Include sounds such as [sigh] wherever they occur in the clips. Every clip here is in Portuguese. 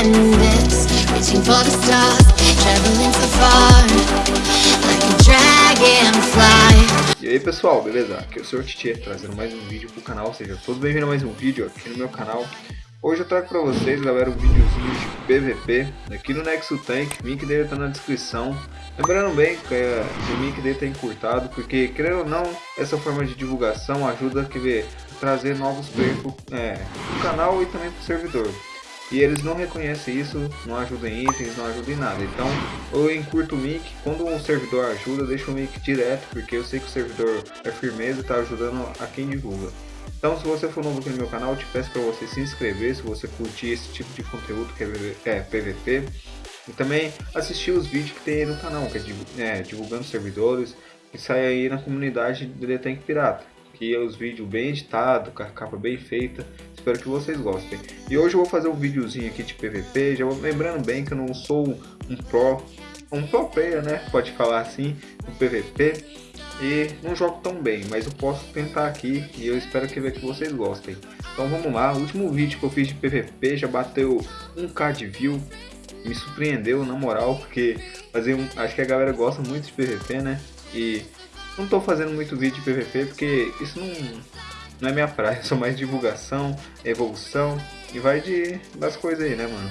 Reaching for the stars, traveling so far Like a dragonfly E aí pessoal, beleza? Aqui é o Sr. Titi trazendo mais um vídeo pro canal, seja todos bem-vindos a mais um vídeo aqui no meu canal Hoje eu trago pra vocês, galera, um videozinho de PVP aqui no Nexo Tank, o link dele tá na descrição. Lembrando bem que é, o link dele tá encurtado, porque, querendo ou não, essa forma de divulgação ajuda a trazer novos players pro, é, pro canal e também pro servidor. E eles não reconhecem isso, não ajudam em itens, não ajudam em nada. Então eu encurto o link, quando um servidor ajuda, deixo o link direto, porque eu sei que o servidor é firmeza e está ajudando a quem divulga. Então se você for novo aqui no meu canal, te peço para você se inscrever se você curtir esse tipo de conteúdo que é PVP. E também assistir os vídeos que tem aí no canal, que é, é divulgando servidores, que sai aí na comunidade do The Tank Pirata. Que é os vídeos bem editados, com a capa bem feita. Espero que vocês gostem. E hoje eu vou fazer um videozinho aqui de PVP, já lembrando bem que eu não sou um pro, um pro player, né? Pode falar assim, no PVP e não jogo tão bem, mas eu posso tentar aqui e eu espero que, que vocês gostem. Então vamos lá, o último vídeo que eu fiz de PVP já bateu 1k de view, me surpreendeu na moral, porque fazer um, acho que a galera gosta muito de PVP, né? E não tô fazendo muito vídeo de PVP porque isso não, não é minha praia, [laughs] sou mais divulgação, evolução e vai de das coisas aí, né, mano?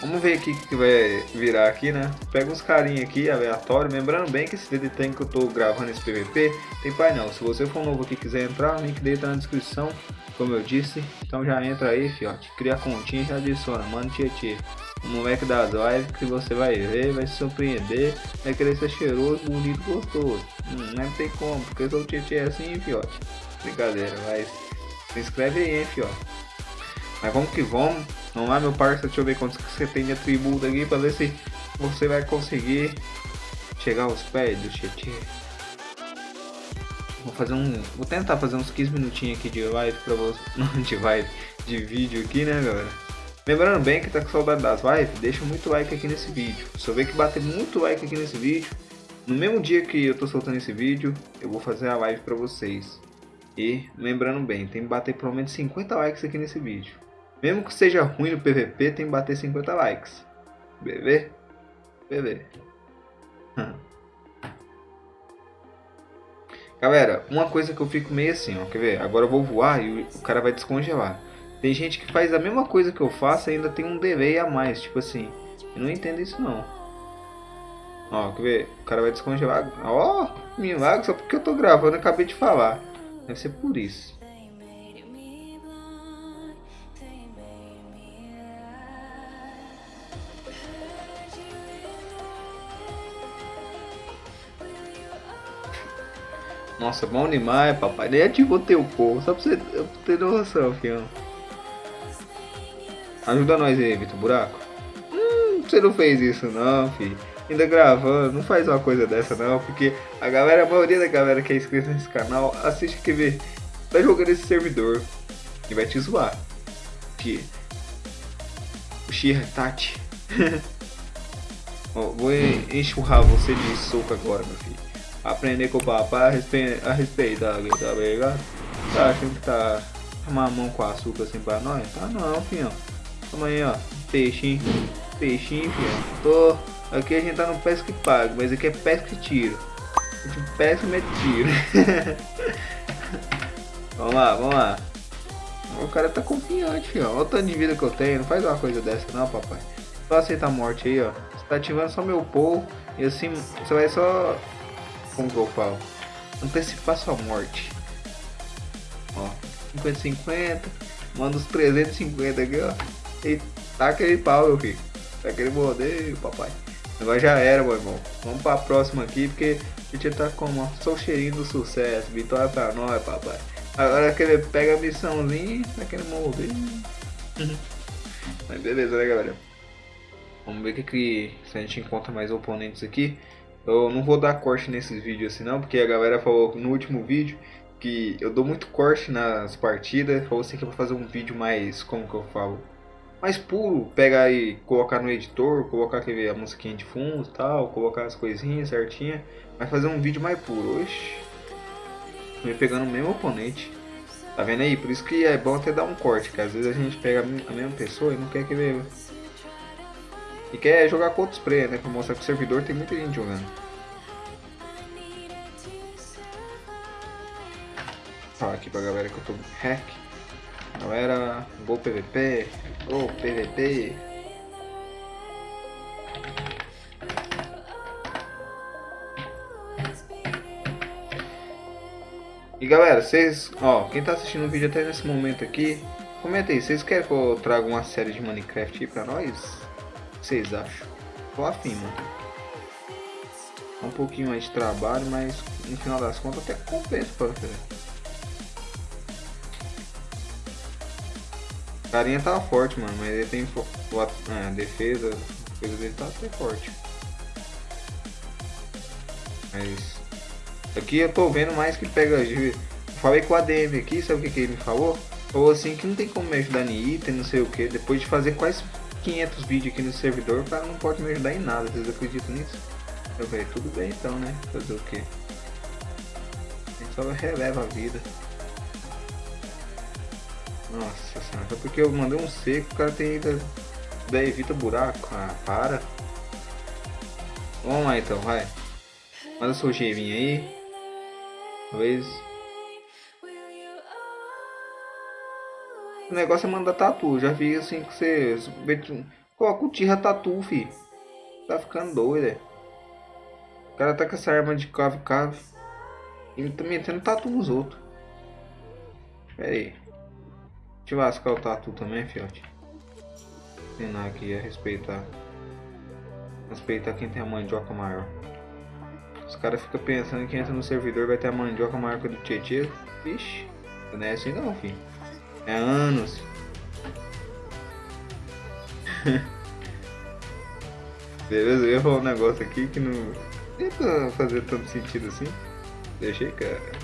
Vamos ver aqui o que vai virar aqui, né? Pega uns carinha aqui, aleatório. Lembrando bem que esse DD Tank que eu tô gravando esse PVP tem painel. Se você for novo aqui e quiser entrar, o link dele tá na descrição, como eu disse. Então já entra aí, fiote. Cria a continha e já adiciona. Mano, tietê. O moleque das lives que você vai ver, vai se surpreender. Vai querer ser cheiroso, bonito, gostoso. Hum, não tem como, porque eu sou tietê assim, fiote. Brincadeira, mas se inscreve aí, hein, fiote. Mas vamos que vamos. Vamos lá, meu parceiro. Deixa eu ver quantos que você tem de atributo aqui. Pra ver se você vai conseguir chegar aos pés do Tietê. Vou fazer um. Vou tentar fazer uns 15 minutinhos aqui de live pra você. [laughs] Não de live, de vídeo aqui, né, galera? Lembrando bem que tá com saudade das lives, deixa muito like aqui nesse vídeo. Se eu ver que bater muito like aqui nesse vídeo, no mesmo dia que eu tô soltando esse vídeo, eu vou fazer a live pra vocês. E lembrando bem, tem que bater pelo menos 50 likes aqui nesse vídeo. Mesmo que seja ruim no PVP, tem que bater 50 likes. Bebê? Bebê. Galera, uma coisa que eu fico meio assim, ó, quer ver? Agora eu vou voar e o cara vai descongelar. Tem gente que faz a mesma coisa que eu faço e ainda tem um delay a mais, tipo assim. Eu não entendo isso não. Ó, quer ver? O cara vai descongelar. Ó, milagre, só porque eu tô gravando, eu acabei de falar. Deve ser por isso. Nossa, bom demais, papai. Nem ativou teu povo, só pra você ter noção, filho. Ajuda nós aí, Vitor Buraco. Hum, você não fez isso não, filho. Ainda gravando, não faz uma coisa dessa não, porque a galera, a maioria da galera que é inscrita nesse canal assiste que vê, tá jogando esse servidor e vai te zoar. Que o Shira Tati. [laughs] vou enxurrar você de soco agora, meu filho aprender com o papai a, respe a respeitar, tá ligado? Tá achando que tá mamão com açúcar assim pra nós? Tá não, filho. Toma aí, ó. Peixinho. Peixinho, filho. Tô. Aqui a gente tá no pesca e pago, mas aqui é pesca e tiro. Gente pesca e tiro. [laughs] vamos lá, vamos lá. O cara tá confiante, filho. Olha o tanto de vida que eu tenho. Não faz uma coisa dessa não, papai. Só aceita a morte aí, ó. Você tá ativando só meu povo. E assim, você vai só como que eu falo? Antecipar sua morte. Ó, 50, 50. Manda os 350 aqui, ó. E tá aquele pau, meu filho. Tá aquele modelo, papai. Agora já era, meu irmão. Vamos pra próxima aqui, porque a gente tá com ó, só cheirinho do sucesso. Vitória pra nós, papai. Agora que ele pega a missãozinha, tá aquele modelo. Mas beleza, né, galera? Vamos ver que, que se a gente encontra mais oponentes aqui. Eu não vou dar corte nesses vídeos assim não, porque a galera falou no último vídeo que eu dou muito corte nas partidas. Falou assim que eu vou fazer um vídeo mais, como que eu falo? Mais puro, pegar e colocar no editor, colocar aquele, a musiquinha de fundo tal, colocar as coisinhas certinha. Mas fazer um vídeo mais puro. Oxi. Me pegando o mesmo oponente. Tá vendo aí? Por isso que é bom até dar um corte, que às vezes a gente pega a mesma pessoa e não quer que veja. E quer jogar com outros players, né? Pra mostrar que o servidor tem muita gente jogando. Falar aqui pra galera que eu tô hack. Galera, gol PVP, gol PVP. E galera, vocês, ó, quem tá assistindo o vídeo até nesse momento aqui, comenta aí, vocês querem que eu traga uma série de Minecraft aí pra nós? O que vocês acham? Tô afim, mano. Um pouquinho mais de trabalho, mas no final das contas até compensa pra Carinha tá forte, mano, mas ele tem é, defesa, a defesa dele tá até forte. Mas Aqui eu tô vendo mais que pega. Falei com o ADM aqui, sabe o que, que ele me falou? Falou assim que não tem como me ajudar em item, não sei o que. Depois de fazer quase 500 vídeos aqui no servidor, o cara não pode me ajudar em nada. Vocês acreditam nisso? Eu falei, tudo bem então, né? Fazer o que? A gente só releva a vida. Nossa senhora, só porque eu mandei um seco, o cara tem ainda. Daí evita buraco. Ah, para. Vamos lá então, vai. Manda seu cheirinho aí. Talvez. O negócio é mandar tatu. Já vi assim que você. Coloca o tira tatu, fi. Tá ficando doido, é. O cara tá com essa arma de cave cave. E tá metendo tatu nos outros. Pera aí. Eu lascar o tatu também, fiote. Ensinar aqui a respeitar. Respeitar quem tem a mandioca maior. Os caras ficam pensando que entra no servidor vai ter a mandioca maior que a do Tietê. Vixe, não é assim não, filho. É anos. [laughs] Beleza, eu ia falar um negócio aqui que não ia fazer tanto sentido assim. Deixei, cara.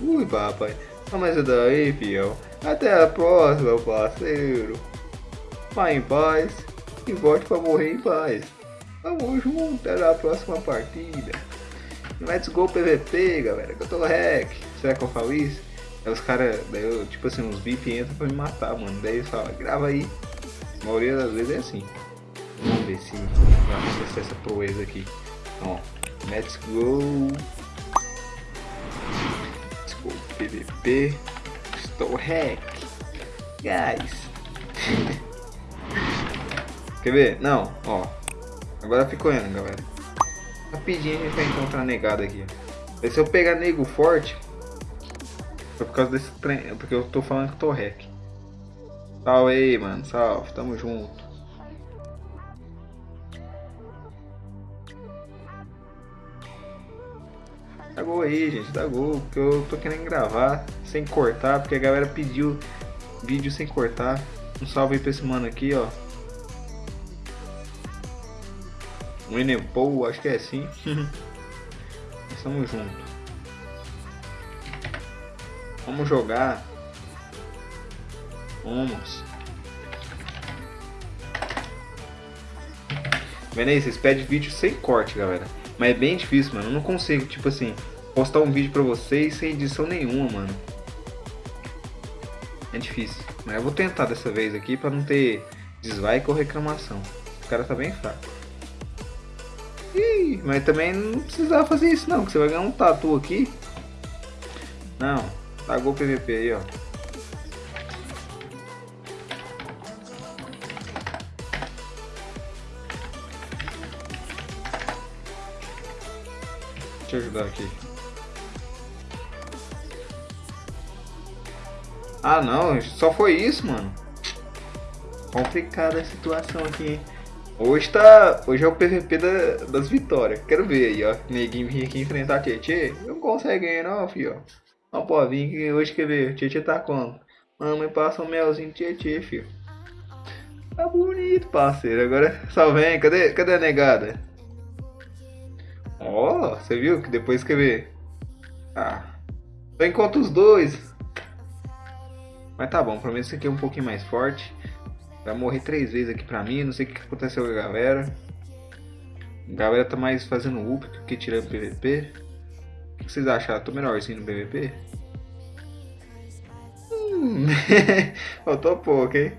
Ui, papai. Não, mas é daí, fiel. Até a próxima, parceiro. Vai em paz e volte para morrer em paz. Vamos junto, até na próxima partida. Let's go PVP, galera, que eu tô hack. Será que eu falo isso? Aí os caras, tipo assim, uns VIP entram pra me matar, mano. Daí eles falam, grava aí. A maioria das vezes é assim. Vamos ver se vai acessar essa proeza aqui. Ó, let's go. Go PVP. Estou hack. Guys. [laughs] Quer ver? Não, ó. Agora ficou indo, galera. Rapidinho a gente vai encontrar negado aqui. E se eu pegar nego forte, foi por causa desse trem. Porque eu tô falando que eu tô hack. Salve aí, mano. Salve, tamo junto. Dá gol aí, gente, dá gol, porque eu tô querendo gravar sem cortar, porque a galera pediu vídeo sem cortar. Um salve aí pra esse mano aqui, ó. Enempo, acho que é assim. [laughs] Estamos juntos. Vamos jogar. Vamos. Vendo aí, vocês pedem vídeo sem corte, galera. Mas é bem difícil, mano. Eu não consigo, tipo assim, postar um vídeo pra vocês sem edição nenhuma, mano. É difícil. Mas eu vou tentar dessa vez aqui pra não ter dislike ou reclamação. O cara tá bem fraco. Ih, mas também não precisava fazer isso não, que você vai ganhar um tatu aqui. Não, pagou o PVP aí, ó. Eu ajudar aqui. Ah não, só foi isso, mano. Complicada a situação aqui, hein. Hoje tá. Hoje é o PVP da, das vitórias. Quero ver aí, ó. Neguinho vir aqui enfrentar a Tietê. Não consegue ganhar não, filho. Ó, pô, vim aqui hoje quer ver. Tietê tá como? Mamãe passa um melzinho Tietê, filho. Tá bonito, parceiro. Agora só vem. Cadê, cadê a negada? Ó, você viu que depois quer ver? Ah. Só encontra os dois. Mas tá bom, pelo menos esse aqui é um pouquinho mais forte. Vai morrer três vezes aqui pra mim. Não sei o que aconteceu com a galera. A galera tá mais fazendo up do que tirando PVP. que vocês acharam? Tô melhorzinho no PVP? Hum, [laughs] faltou pouco, hein?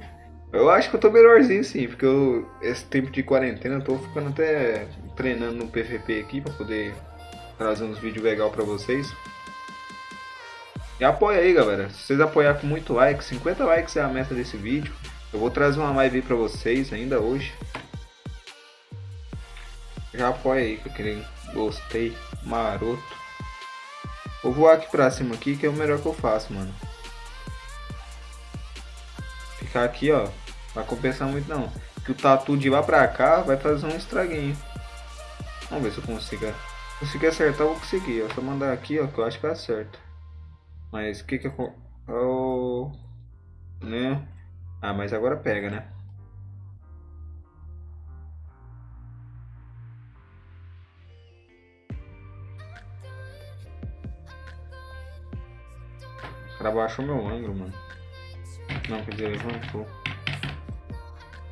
Eu acho que eu tô melhorzinho sim, porque eu, esse tempo de quarentena eu tô ficando até treinando no PVP aqui pra poder trazer uns vídeos legais pra vocês. E apoia aí, galera. Se vocês apoiar com muito like, 50 likes é a meta desse vídeo. Eu vou trazer uma live pra vocês ainda hoje. Já apoia aí com aquele gostei maroto. Vou voar aqui pra cima aqui que é o melhor que eu faço, mano. Ficar aqui, ó. Vai compensar muito não. Que o tatu de lá pra cá vai fazer um estraguinho. Vamos ver se eu consigo. Conseguir acertar, eu vou conseguir. É só mandar aqui, ó, que eu acho que vai certo. Mas o que que eu... Oh, né? Ah, mas agora pega, né? O cara baixou meu ângulo, mano. Não, quer dizer, levantou.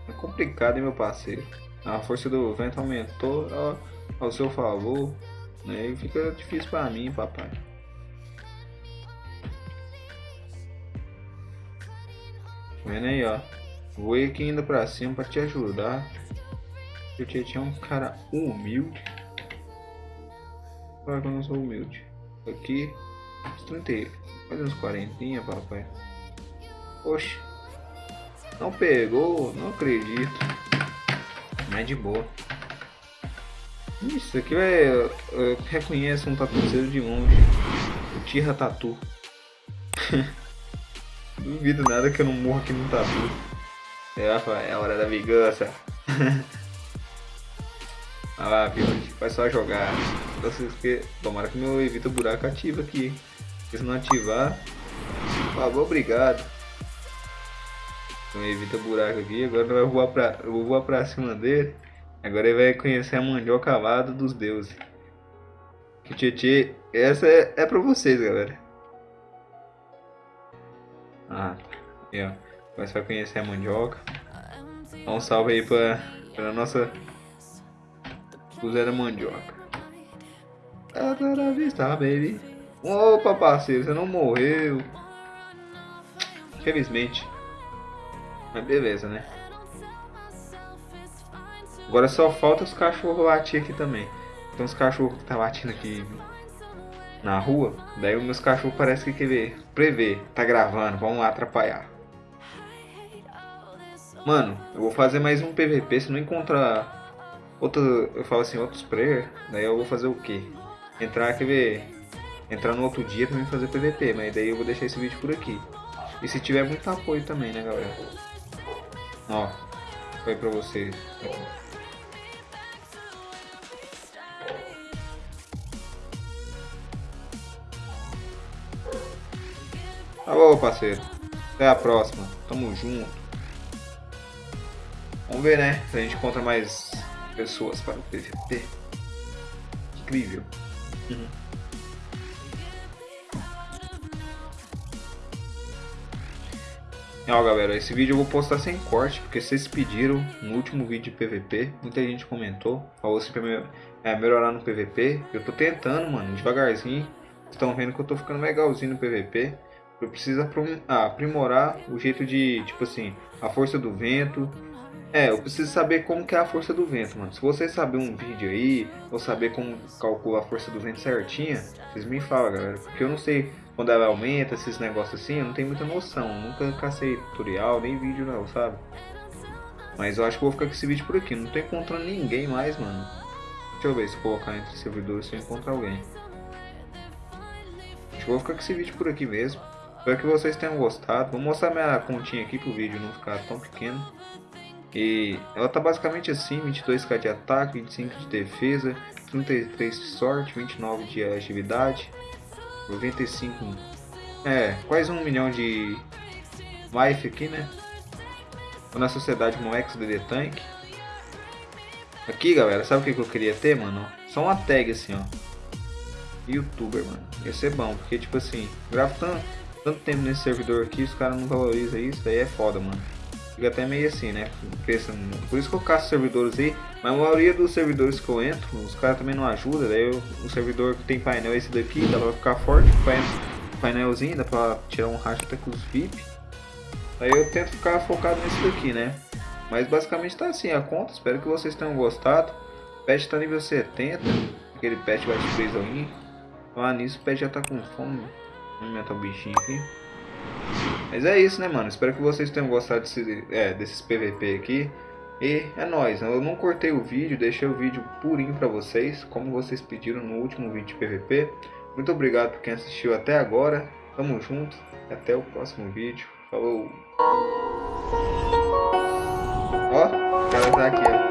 É complicado, hein, meu parceiro. A força do vento aumentou ao, ao seu favor. Né? E fica difícil pra mim, papai. Vendo aí, ó. Vou aqui ainda pra cima pra te ajudar. Eu tinha um cara humilde. Claro que eu não sou humilde. Aqui, uns 30, quase uns 40, papai. Oxe. Não pegou, não acredito. Mas de boa. Isso aqui é. Reconhece um tatuceiro de longe. O Tira Tatu. [laughs] Duvido nada que eu não morro aqui no tatu. É, é a hora da vingança. Olha lá, Piote. Vai só jogar. Tomara que meu evita buraco ativa aqui. Se não ativar, por favor, obrigado. Então evita buraco aqui. Agora vai voar pra, eu vou voar pra cima dele. Agora ele vai conhecer a mandioca alada dos deuses. Que Tietê, essa é, é pra vocês, galera. Ah, tá. ó. Agora conhecer a mandioca. Dá um salve aí pra, pra nossa da Mandioca. Tá vista, baby. Opa, parceiro, você não morreu. Felizmente. Mas beleza, né? Agora só falta os cachorros latir aqui também. Tem uns cachorros que tá latindo aqui na rua. Daí os meus cachorros parece que quer ver, prever, tá gravando, vamos lá atrapalhar. Mano, eu vou fazer mais um PVP, se não encontrar outro, eu falo assim, outros player, daí eu vou fazer o quê? Entrar, quer ver, entrar no outro dia mim fazer PVP, mas daí eu vou deixar esse vídeo por aqui. E se tiver muito apoio também, né galera? Ó, foi pra vocês. Alô, parceiro. Até a próxima. Tamo junto. Vamos ver, né? Se a gente encontra mais pessoas para o PVP. Incrível. Uhum. Ó galera, esse vídeo eu vou postar sem corte, porque vocês pediram no último vídeo de PVP, muita gente comentou, falou assim pra mim, é, melhorar no PVP, eu tô tentando, mano, devagarzinho, estão vendo que eu tô ficando legalzinho no PVP, eu preciso aprimorar o jeito de, tipo assim, a força do vento. É, eu preciso saber como que é a força do vento, mano. Se vocês saberem um vídeo aí, ou saber como calcular a força do vento certinha, vocês me falam, galera. Porque eu não sei quando ela aumenta, esses negócios assim, eu não tenho muita noção. Nunca cacei tutorial, nem vídeo não, sabe? Mas eu acho que vou ficar com esse vídeo por aqui. Não tô encontrando ninguém mais, mano. Deixa eu ver se colocar entre servidores se eu encontrar alguém. Acho que vou ficar com esse vídeo por aqui mesmo. Espero que vocês tenham gostado. Vou mostrar minha continha aqui para o vídeo não ficar tão pequeno. E ela tá basicamente assim, 22k de ataque, 25 de defesa, 33 de sorte, 29 de agilidade, 95, é, quase um milhão de life aqui, né? Tô na sociedade Moex DD Tank. Aqui, galera, sabe o que, que eu queria ter, mano? Só uma tag assim, ó. Youtuber, mano. Ia ser bom, porque tipo assim, gravo tanto tanto tempo nesse servidor aqui, os caras não valorizam isso, aí é foda, mano. Fica até meio assim, né? Pensando, por isso que eu caço servidores aí, mas a maioria dos servidores que eu entro, os caras também não ajudam, daí eu, o servidor que tem painel é esse daqui, dá pra ficar forte, painelzinho, dá pra tirar um racha até com os VIP. Aí eu tento ficar focado nesse daqui, né? Mas basicamente tá assim a conta, espero que vocês tenham gostado. O pet tá nível 70, aquele pet vai de 3 aí. Lá nisso o pet já tá com fome. Alimentar o bichinho aqui. Mas é isso, né, mano? Espero que vocês tenham gostado desse, é, desses PVP aqui. E é nóis, eu não cortei o vídeo, deixei o vídeo purinho pra vocês, como vocês pediram no último vídeo de PVP. Muito obrigado por quem assistiu até agora. Tamo junto, até o próximo vídeo. Falou! Ó, o cara tá aqui, ó.